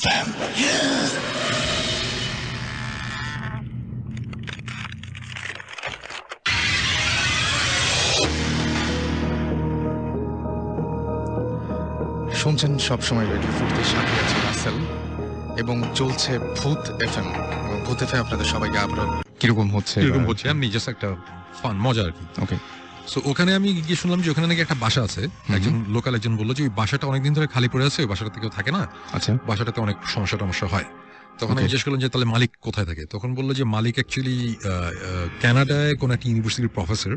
FM শুনছেন সবসময় radio ফুটের সাথে আছে রাসেল এবং চলছে ভূত এফএম এবং ভূত এফএম আপনাদের সবাইকে আবার কীরকম হচ্ছে এরকম হচ্ছে? আমি জাস্ট একটা ফান মজা আর কি ওকে সো ওখানে আমি গিয়ে শুনলাম যে ওখানে নাকি একটা বাসা আছে। একজন লোকাল একজন বলল যে ওই বাসাটা অনেকদিন ধরে খালি পড়ে আছে ওই বাসাটাতে কেউ থাকে না। আচ্ছা। বাসাটাতে অনেক সমস্যা টমস্যা হয়। তখন আমি জিজ্ঞেস করলাম যে তাহলে মালিক কোথায় থাকে? তখন বলল যে মালিক অ্যাকচুয়ালি কানাডায় কোন একটা ইউনিভার্সিটির প্রফেসর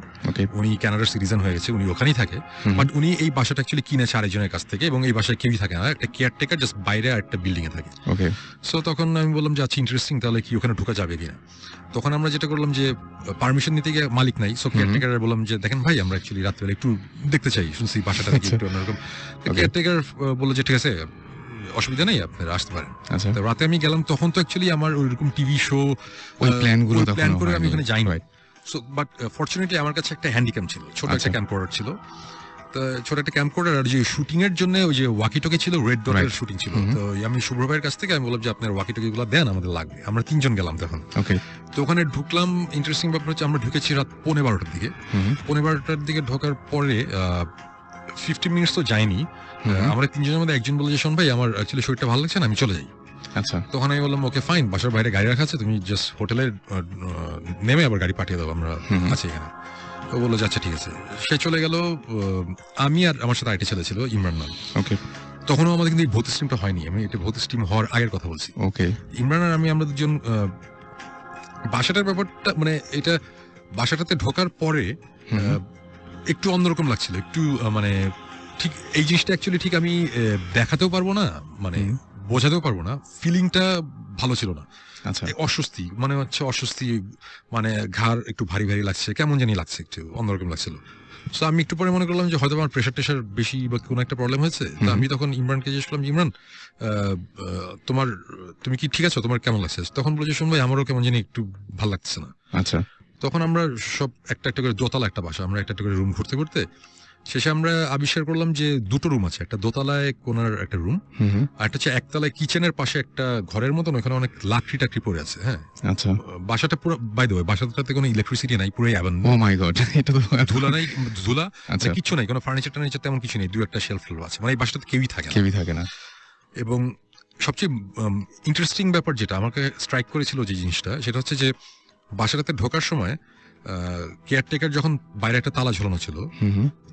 উনি কানাডার সিটিজেন হয়ে গেছে উনি ওখানেই থাকে। বাট উনি এই বাসাটা অ্যাকচুয়ালি কিনেছে আরেকজনের কাছ থেকে এবং এই বাসায় কেউই থাকে না। একটা কেয়ারটেকার জাস্ট বাইরে আর একটা বিল্ডিং এ থাকে। ওকে সো তখন আমি বললাম যে আচ্ছা ইন্টারেস্টিং তাহলে কি ওখানে ঢোকা যাবে কিনা? তখন আমরা যেটা করলাম যে পারমিশন নিতে গিয়ে মালিক নাই। সো কেয়ারটেকার বললাম যে দেখেন ভাই আমরা অ্যাকচুয়ালি রাত্রে একটু দেখতে চাই শুনছি বাসাটা আচ্ছা। একটু অন্যরকম। কেয়ারটেকার বলল যে ঠিক আছে অসুবিধা নেই আপনারা আসতে পারেন। আচ্ছা। তো রাতে আমি গেলাম তখন তো অ্যাকচুয়ালি আমার ওইরকম টিভি শো ওই প্ল্যানগুলো তখন প্ল্যান করে আমি ওখানে যাইনি। সো বাট ফরচুনেটলি আমার কাছে একটা হ্যান্ডিক্যাম ছিল ছোট একটা আচ্ছা। ক্যাম্পোর্ডার ছিল। তো ছোট একটা ক্যাম্পোর্ডার আর যে শুটিং এর জন্য ওই যে ওয়াকি টকি ছিল রেড ডটের শুটিং ছিল। তো আমি শুভ্র ভাইয়ের কাছ থেকে আমি বললাম যে আপনার ওয়াকি টকি গুলো দেন আমাদের লাগবে। আমরা তিনজন গেলাম তখন। ওকে তো ওখানে ঢুকলাম ইন্টারেস্টিং ব্যাপার হচ্ছে আমরা ঢুকেছি রাত পনেরো বারোটার দিকে। হুম পৌনে বারোটার দিকে ঢোকার পরে ফিফটি মিনিটস তো যায়নি। আমরা তিনজনের মধ্যে একজন বলে যে শোন ভাই আমার অ্যাকচুয়ালি শরীরটা ভালো লাগছে না আমি চলে যাই। আচ্ছা। তখন আমি বললাম ওকে ফাইন বাসার বাইরে গাড়ি রাখা আছে তুমি জাস্ট হোটেলে নেমে আবার গাড়ি পাঠিয়ে দাও আমরা। আছি এখানে। তো বলল আচ্ছা ঠিক আছে। সে চলে গেল আমি আর আমার সাথে আরেকটি ছেলে ছিল ইমরান নাম। ওকে তখনও আমাদের কিন্তু এই ভৌত স্ট্রিমটা হয়নি আমি এটা ভৌত স্ট্রিম হওয়ার আগের কথা বলছি। ওকে ইমরান আর আমি আমরা দুজন বাসাটার ব্যাপারটা মানে এটা বাসাটাতে ঢোকার পরে একটু অন্যরকম লাগছিল একটু মানে ঠিক এই জিনিসটা অ্যাকচুয়ালি ঠিক আমি দেখাতেও পারব না মানে বোঝাতেও পারব না ফিলিংটা ভালো ছিল না। আচ্ছা। অস্বস্তি মানে হচ্ছে অস্বস্তি মানে ঘাড় একটু ভারী ভারী লাগছে কেমন জানি লাগছে একটু অন্যরকম লাগছিল। তো আমি একটু পরে মনে করলাম যে হয়তো আমার প্রেশার টেশার বেশি বা কোনো একটা প্রবলেম হয়েছে তো আমি তখন ইমরানকে জিজ্ঞেস করলাম যে, ইমরান তোমার তুমি কি ঠিক আছো? তোমার কেমন লাগছে? তখন বলেছে শুন ভাই আমারও কেমন জানি একটু ভালো লাগছে না। আচ্ছা। তখন আমরা সব একটা একটা করে দোতলা একটা বাসা আমরা একটা একটা করে রুম ঘুরতে ঘুরতে শেষে আমরা আবিষ্কার করলাম যে দুটো রুম আছে একটা দোতলায় কোনার একটা রুম আর একটা হচ্ছে একতলায় কিচেনের পাশে একটা ঘরের মতন ওখানে অনেক লাকড়ি টাকড়ি পড়ে আছে হ্যাঁ। আচ্ছা। বাসাটা পুরো বাই দ্য বাসাটাতে কোনো ইলেকট্রিসিটি নাই পুরো অ্যাভেন ও মাই গড এটা তো ধুলা নাই ধুলা আচ্ছা। কিছু নাই কোনো ফার্নিচার টার্নিচার তেমন কিছু নেই দু একটা শেলফ আছে মানে এই বাসাটাতে কেউই থাকে না। কেউই থাকে না। এবং সবচেয়ে ইন্টারেস্টিং ব্যাপার যেটা আমাকে স্ট্রাইক করেছিল যে জিনিসটা সেটা হচ্ছে যে বাসাটাতে ঢোকার সময় কেয়ারটেকার যখন বাইরে একটা তালা ঝোলানো ছিল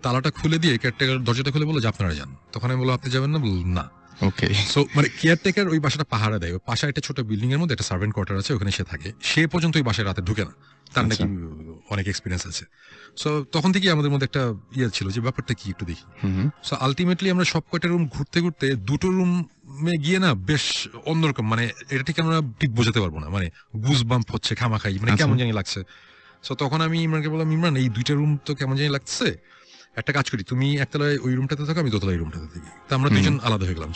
তালাটা খুলে দিয়ে কেয়ারটেকার দরজাটা খুলে বলল যে আপনারা যান। তখন আমি বলল আপনি যাবেন না? বলল না। ওকে। সো মানে কেয়ারটেকার ওই বাসাটা পাহারা দেয়। পাশে একটা ছোট বিল্ডিং এর মধ্যে একটা সার্ভেন্ট কোয়ার্টার আছে ওখানে সে থাকে। সে পর্যন্ত ওই বাসায় রাতে ঢুকে না। তার নাকি অনেক এক্সপিরিয়েন্স আছে। সো তখন থেকেই আমাদের মধ্যে একটা ইয়ে ছিল যে ব্যাপারটা কি একটু দেখি। সো আলটিমেটলি আমরা সব কয়টা রুম ঘুরতে ঘুরতে দুটো রুমে গিয়ে না বেশ অন্যরকম মানে এটা ঠিক আমরা ঠিক বোঝাতে পারব না মানে গুজ বাম্প হচ্ছে খামাখাই মানে আচ্ছা। কেমন জানি লাগছে। সো তখন আমি ইমরানকে বললাম ইমরান এই দুইটা রুম তো কেমন জানি লাগছে? একটা কাজ করি তুমি একতলায় ওই রুমটাতে থাকো আমি দোতলায় রুমটাতে থাকি। তো আমরা দুজন আলাদা হয়ে গেলাম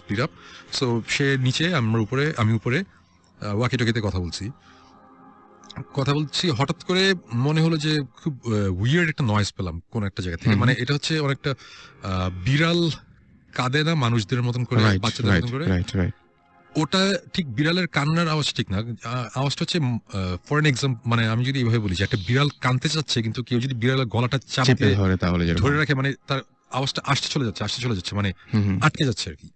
স্পিড আপ সো সে নিচে আমরা উপরে আমি উপরে ওয়াকি টকিতে কথা বলছি। কথা বলছি হঠাৎ করে মনে হলো যে খুব উইয়ার্ড একটা নয়েজ পেলাম কোন একটা জায়গা থেকে। মানে এটা হচ্ছে অনেকটা আহ, বিড়াল কাঁদে না মানুষদের মতন করে বাচ্চাদের মতন করে? ওটা ঠিক বিড়ালের কান্নার আওয়াজ ঠিক না। আওয়াজটা হচ্ছে ফর এন এক্সাম্পল মানে আমি যদি এইভাবে বলি যে একটা বিড়াল কানতে চাচ্ছে কিন্তু কেউ যদি বিড়ালের গলাটা চেপে ধরে তাহলে ধরে রাখে মানে তার আওয়াজটা আসতে চলে যাচ্ছে আসতে চলে যাচ্ছে মানে আটকে যাচ্ছে আর কি।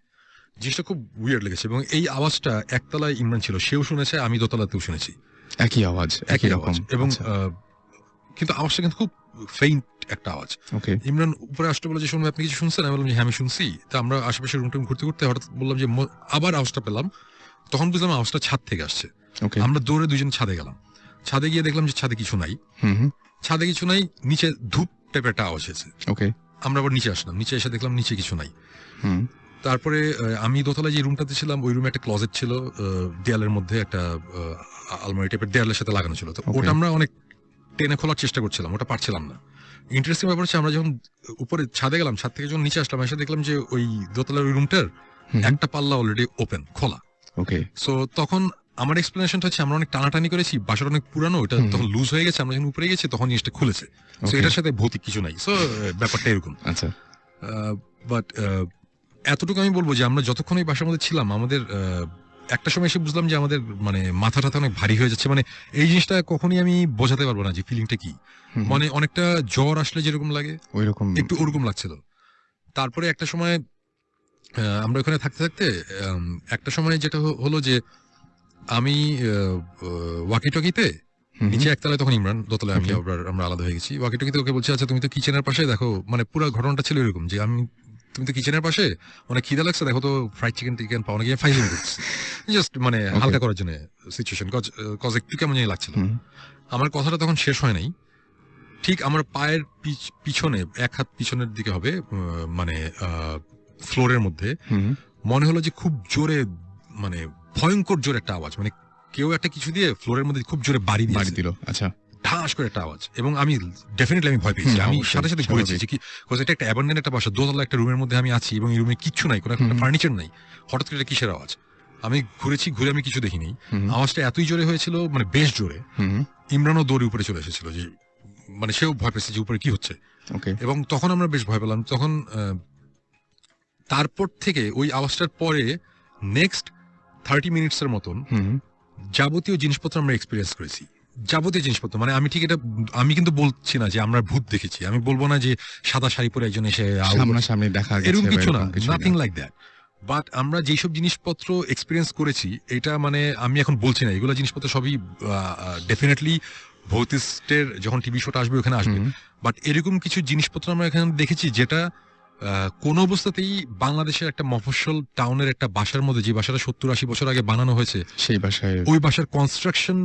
জিনিসটা খুব উইয়ার্ড লেগেছে এবং এই আওয়াজটা একতলায় ইমরান ছিল সেও শুনেছে আমি দোতলাতেও শুনেছি। একই আওয়াজ একই রকম। এবং কিন্তু আওয়াজটা কিন্তু খুব ফেইন্ট একটা আওয়াজ। ওকে ইমরান উপরে আসতে বলে যে শুনবে আপনি কিছু শুনছেন? আমি বললাম যে হ্যাঁ আমি শুনছি। তা আমরা আশেপাশে রুম টুম ঘুরতে ঘুরতে হঠাৎ বললাম যে আবার আওয়াজটা পেলাম। তখন বুঝলাম আওয়াজটা ছাদ থেকে আসছে। ওকে আমরা দৌড়ে দুজন ছাদে গেলাম। ছাদে গিয়ে দেখলাম যে ছাদে কিছু নাই। ছাদে কিছু নাই নিচে ধূপ টাইপের একটা আওয়াজ হয়েছে। ওকে ওকে আমরা আবার নিচে আসলাম। নিচে এসে দেখলাম নিচে কিছু নাই। হুম। তারপরে আমি দোতলায় যে রুমটাতে ছিলাম ওই রুমে একটা ক্লজেট ছিল দেয়ালের মধ্যে একটা আলমারি টাইপের দেয়ালের সাথে লাগানো ছিল। তো ওটা আমরা অনেক টেনে খোলার চেষ্টা করছিলাম ওটা পারছিলাম না। ইন্টারেস্টিং ব্যাপার হচ্ছে আমরা যখন উপরে ছাদে গেলাম ছাদ থেকে যখন নিচে আসলাম এসে দেখলাম যে ওই দোতলার ওই রুমটার। একটা পাল্লা অলরেডি ওপেন খোলা। ওকে সো তখন আমার এক্সপ্লেনেশনটা হচ্ছে আমরা অনেক টানাটানি করেছি বাসাটা অনেক পুরানো ওটা। তখন লুজ হয়ে গেছে আমরা যখন উপরে গেছি তখন জিনিসটা খুলেছে। তো এটার সাথে ভৌতিক কিছু নাই। সো ব্যাপারটা এরকম। আচ্ছা। বাট এতটুকু আমি বলব যে আমরা যতক্ষণ এই বাসার মধ্যে ছিলাম আমাদের একটা সময় এসে বুঝলাম যে আমাদের মানে মাথা টাথা অনেক ভারী হয়ে যাচ্ছে। মানে এই জিনিসটা কখনই আমি বোঝাতে পারব না যে ফিলিংটা কি। মানে অনেকটা জ্বর আসলে যেরকম লাগে ওই রকম একটু ওরকম লাগছিল। তারপরে একটা সময় আমরা ওখানে থাকতে থাকতে একটা সময় যেটা হলো যে আমি ওয়াকি টকিতে নিচে একতলায় তখন ইমরান দোতলায় আমি আমরা আলাদা হয়ে গেছি। ওয়াকি টকিতে ওকে বলছে আচ্ছা তুমি তো কিচেনের পাশে দেখো। মানে পুরো ঘটনাটা ছিল এরকম যে আমি তুমি তো কিচেনের পাশে? অনেক খিদা লাগছে দেখো তো ফ্রাইড চিকেন টিকেন পাওয়া গিয়ে ফাইজিং করছি জাস্ট মানে হালকা করার জন্য সিচুয়েশন কজ একটু কেমন জানি লাগছিল। আমার কথাটা তখন শেষ হয় নাই। ঠিক আমার পায়ের পিছ- পিছনে এক হাত পিছনের দিকে হবে মানে ফ্লোরের মধ্যে। মনে হলো যে খুব জোরে মানে ভয়ঙ্কর জোরে একটা আওয়াজ মানে কেউ একটা কিছু দিয়ে ফ্লোরের মধ্যে খুব জোরে বাড়ি বাড়ি দিল আচ্ছা। ঢাস করে একটা আওয়াজ। এবং আমি ডেফিনেটলি আমি ভয় পেয়েছি আমি সাথে সাথে ঘুরেছি। যে কি এটা একটা অ্যাবান্ডেন একটা বাসা দোতলা একটা রুমের মধ্যে আমি আছি এবং এই রুমে কিচ্ছু নাই কোনো হুম। ফার্নিচার নাই। হঠাৎ করে এটা কিসের আওয়াজ? আমি ঘুরেছি ঘুরে আমি কিছু দেখিনি। আওয়াজটা এতই জোরে হয়েছিল মানে বেশ জোরে। ইমরানও দৌড়ে উপরে চলে এসেছিল যে মানে সেও ভয় পেয়েছে যে উপরে কি হচ্ছে। ওকে এবং তখন আমরা বেশ ভয় পেলাম। তখন তারপর থেকে ওই আওয়াজটার পরে নেক্সট থার্টি মিনিটস এর মতন যাবতীয় জিনিসপত্র আমরা এক্সপিরিয়েন্স করেছি। যাবতীয় জিনিসপত্র মানে আমি ঠিক এটা আমি কিন্তু বলছি না যে আমরা ভূত দেখেছি। আমি বলব না যে সাদা শাড়ি পরে একজন এসে। সামনাসামনি দেখা এরকম কিছু না নাথিং লাইক দ্যাট বাট আমরা যেসব জিনিসপত্র এক্সপিরিয়েন্স করেছি এটা মানে আমি এখন বলছি না এগুলো জিনিসপত্র সবই ডেফিনেটলি ভৌতিস্টের যখন টিভি শোটা আসবে ওখানে আসবে। বাট এরকম কিছু জিনিসপত্র আমরা এখানে দেখেছি যেটা আহ, কোনো অবস্থাতেই বাংলাদেশের একটা মফস্বল টাউনের একটা বাসার মধ্যে যে বাসাটা সত্তর আশি বছর আগে বানানো হয়েছে সেই বাসায় ওই বাসার কনস্ট্রাকশন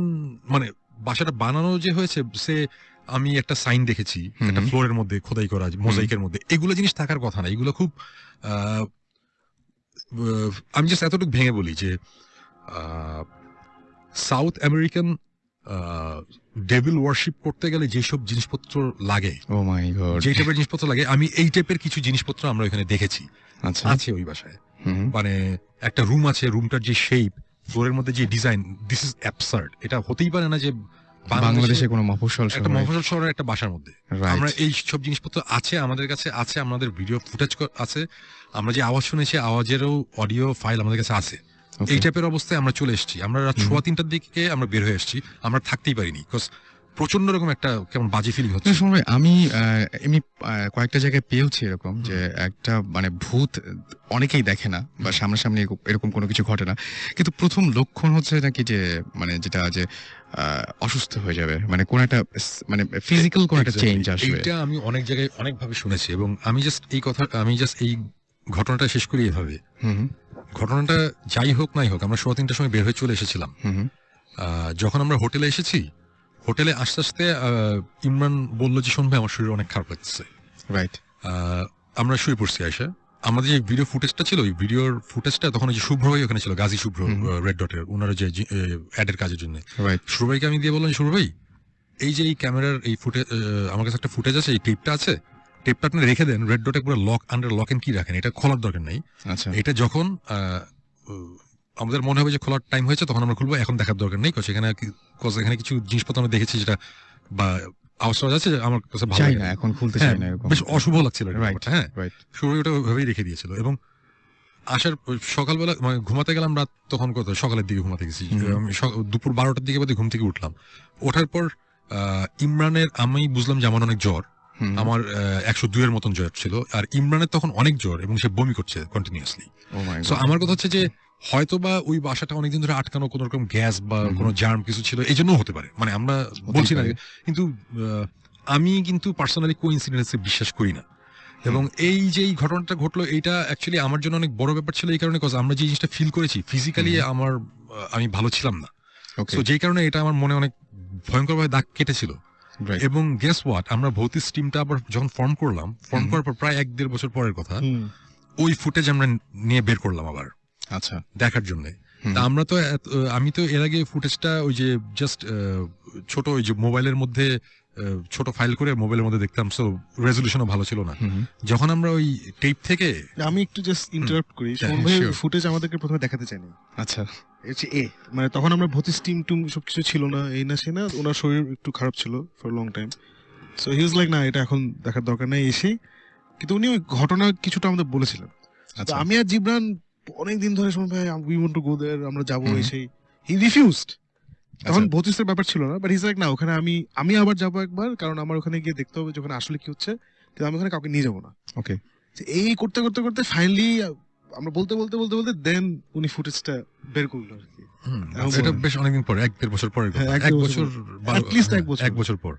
মানে বাসাটা বানানো যে হয়েছে সে আমি একটা সাইন দেখেছি। একটা ফ্লোরের মধ্যে খোদাই করা মোজাইকের মধ্যে। এগুলো জিনিস থাকার কথা না এগুলো খুব আমি জাস্ট এতটুকু ভেঙে বলি যে সাউথ আমেরিকান ডেভিল ওয়ার্শিপ করতে গেলে যেসব জিনিসপত্র লাগে ও যে টাইপের জিনিসপত্র লাগে আমি এই টাইপের কিছু জিনিসপত্র আমরা এখানে দেখেছি। আচ্ছা। আছে ওই বাসায়। মানে একটা রুম আছে রুমটার যে শেপ ফ্লোরের মধ্যে যে ডিজাইন দিস ইজ অ্যাবসার্ড এটা হতেই পারে না যে বাংলাদেশে কোনো মফস্বল একটা মফস্বল শহরের একটা বাসার মধ্যে। আমরা এই সব জিনিসপত্র আছে আমাদের কাছে আছে আমাদের ভিডিও ফুটেজ আছে। আমরা যে আওয়াজ শুনেছি আওয়াজেরও অডিও ফাইল আমাদের কাছে আছে। এই টাইপের অবস্থায় আমরা চলে এসেছি। আমরা রাত। সোয়া তিনটার দিকে আমরা বের হয়ে এসেছি। আমরা থাকতেই পারিনি বিকজ প্রচণ্ড রকম একটা কেমন বাজে ফিলিং হচ্ছে। ভাই, আমি এমনি কয়েকটা জায়গায় পেয়েছি এরকম যে একটা মানে ভূত অনেকেই দেখে না বা সামনাসামনি এরকম- এরকম কোনো কিছু ঘটে না। কিন্তু প্রথম লক্ষণ হচ্ছে নাকি যে মানে যেটা যে অসুস্থ হয়ে যাবে। মানে কোন একটা মানে ফিজিক্যাল কোন একটা চেঞ্জ আসবে। এটা আমি অনেক জায়গায় অনেকভাবে শুনেছি এবং আমি জাস্ট এই কথা আমি জাস্ট এই ঘটনাটা শেষ করি এভাবে। ঘটনাটা যাই হোক নাই হোক আমরা সোয়া তিনটার সময় বের হয়ে চলে এসেছিলাম। যখন আমরা হোটেলে এসেছি হোটেলে আস্তে আস্তে ইমরান বলল যে শোন ভাই আমার শরীর অনেক খারাপ লাগছে রাইট আমরা শুয়ে পড়ছি আয়সা আমাদের যে ভিডিও ফুটেজটা ছিল ওই ভিডিওর ফুটেজটা তখন ওই যে শুভ্র ভাই ওখানে ছিল গাজী শুভ্র রেড ডটের ওনারা যে অ্যাডের কাজের জন্য। রাইট শুভ্র ভাইকে আমি দিয়ে বললাম শুভ্র ভাই এই যে এই ক্যামেরার এই ফুটেজ আমার কাছে একটা ফুটেজ আছে এই টেপটা আছে। টেপটা আপনি রেখে দেন রেড ডটে পুরো লক আন্ডার লক এন্ড কি রাখেন? এটা খোলার দরকার নেই। আচ্ছা। এটা যখন আমাদের মনে হবে যে খোলার টাইম হয়েছে তখন আমরা খুলবো। এখন দেখার দরকার নেই কারণ এখানে কিছু জিনিসপত্র আমরা দেখেছি যেটা বা আওয়াজ আছে আমার কাছে ভালো না না। এখন খুলতে হ্যাঁ, চাই না এরকম। বেশ অশুভ লাগছিল হ্যাঁ। শুরু ওটা ওইভাবেই রেখে দিয়েছিল। এবং আসার সকালবেলা মানে ঘুমাতে গেলাম রাত তখন কত? সকালের দিকে ঘুমাতে গেছি। আমি দুপুর বারোটার দিকে বোধহয় ঘুম থেকে উঠলাম। ওঠার পর আহ, ইমরানের আমি বুঝলাম যে আমার অনেক জ্বর। আমার একশো দুইয়ের মতন জ্বর ছিল। আর ইমরানের তখন অনেক জ্বর এবং সে বমি করছে কন্টিনিউসলি সো আমার কথা হচ্ছে যে হয়তো বা ওই বাসাটা অনেকদিন ধরে আটকানো কোন রকম গ্যাস বা কোনো জার্ম কিছু ছিল এই জন্য হতে পারে। মানে আমরা বলছি না কিন্তু আমি কিন্তু পার্সোনালি কো ইনসিডেন্সে বিশ্বাস করি না। এবং এই যে এই ঘটনাটা ঘটলো এইটা অ্যাকচুয়ালি আমার জন্য অনেক বড় ব্যাপার ছিল এই কারণে cause আমরা যে জিনিসটা ফিল করেছি ফিজিক্যালি আমার আমি ভালো ছিলাম না। তো যেই কারণে এটা আমার মনে অনেক ভয়ঙ্করভাবে দাগ কেটেছিল। এবং গেস ওয়াট আমরা ভৌতিক টিমটা আবার যখন ফর্ম করলাম ফর্ম করার পর প্রায় এক দেড় বছর পরের কথা ওই ফুটেজ আমরা নিয়ে বের করলাম আবার। আচ্ছা দেখার জন্য। তা আমরা তো আমি তো এর আগে ফুটেজটা ওই যে জাস্ট ছোট ওই যে মোবাইলের মধ্যে ছোট ফাইল করে মোবাইলের মধ্যে দেখতাম সো রেজলিউশনও ভালো ছিল না। যখন আমরা ওই টেপ থেকে আমি একটু জাস্ট ইন্টারাপ্ট করি. ফুটেজ আমাদেরকে প্রথমে দেখাতে চাইনি? আচ্ছা। হচ্ছে এ মানে তখন আমরা ভতিস টিম টুম সবকিছু ছিল না এই না সে না ওনার শরীর একটু খারাপ ছিল for long time so he was like না এটা এখন দেখার দরকার নেই এসে কিন্তু উনি ওই ঘটনা কিছুটা আমাদের বলেছিলেন। আচ্ছা। আমি আর জিবরান অনেক দিন ধরে শুনে ভাই we want to go there আমরা যাব হুম। এসেই হি রিফিউজড তখন আচ্ছা। ভতিসের ব্যাপার ছিল না বাট হিজ লাইক না ওখানে আমি আমি আবার যাব একবার কারণ আমার ওখানে গিয়ে দেখতে হবে যখন আসলে কি হচ্ছে কিন্তু আমি ওখানে কাউকে নিয়ে যাব না ওকে এই করতে করতে করতে ফাইনালি আমরা বলতে বলতে বলতে বলতে দেন উনি ফুটেজটা বের করল আর কি এখন এটা বেশ অনেকদিন পর এক দেড় বছর কথা। হ্যাঁ, এক বছর। এক বছর পর